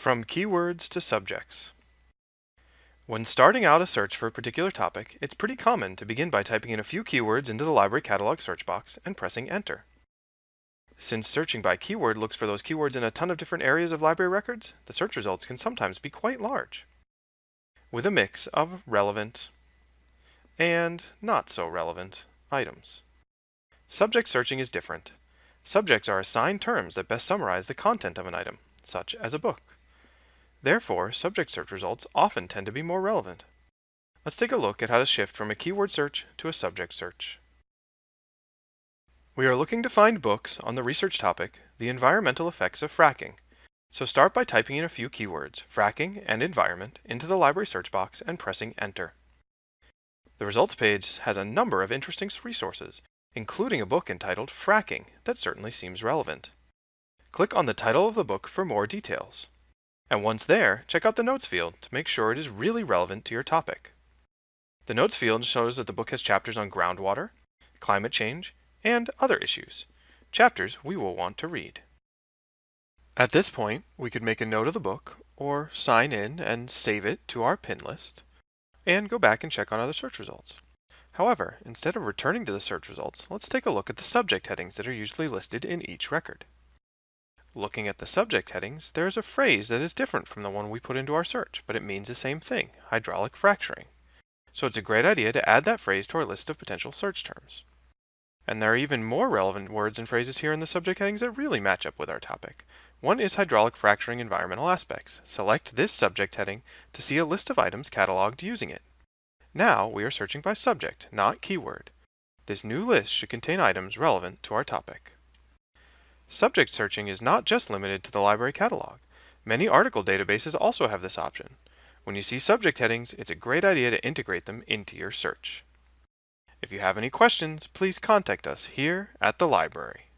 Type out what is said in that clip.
From keywords to subjects. When starting out a search for a particular topic, it's pretty common to begin by typing in a few keywords into the library catalog search box and pressing enter. Since searching by keyword looks for those keywords in a ton of different areas of library records, the search results can sometimes be quite large, with a mix of relevant and not so relevant items. Subject searching is different. Subjects are assigned terms that best summarize the content of an item, such as a book. Therefore, subject search results often tend to be more relevant. Let's take a look at how to shift from a keyword search to a subject search. We are looking to find books on the research topic, the environmental effects of fracking. So start by typing in a few keywords, fracking and environment, into the library search box and pressing enter. The results page has a number of interesting resources, including a book entitled Fracking that certainly seems relevant. Click on the title of the book for more details. And once there, check out the Notes field to make sure it is really relevant to your topic. The Notes field shows that the book has chapters on groundwater, climate change, and other issues, chapters we will want to read. At this point, we could make a note of the book, or sign in and save it to our pin list, and go back and check on other search results. However, instead of returning to the search results, let's take a look at the subject headings that are usually listed in each record. Looking at the subject headings, there is a phrase that is different from the one we put into our search, but it means the same thing, hydraulic fracturing. So it's a great idea to add that phrase to our list of potential search terms. And there are even more relevant words and phrases here in the subject headings that really match up with our topic. One is hydraulic fracturing environmental aspects. Select this subject heading to see a list of items cataloged using it. Now we are searching by subject, not keyword. This new list should contain items relevant to our topic. Subject searching is not just limited to the library catalog. Many article databases also have this option. When you see subject headings, it's a great idea to integrate them into your search. If you have any questions, please contact us here at the library.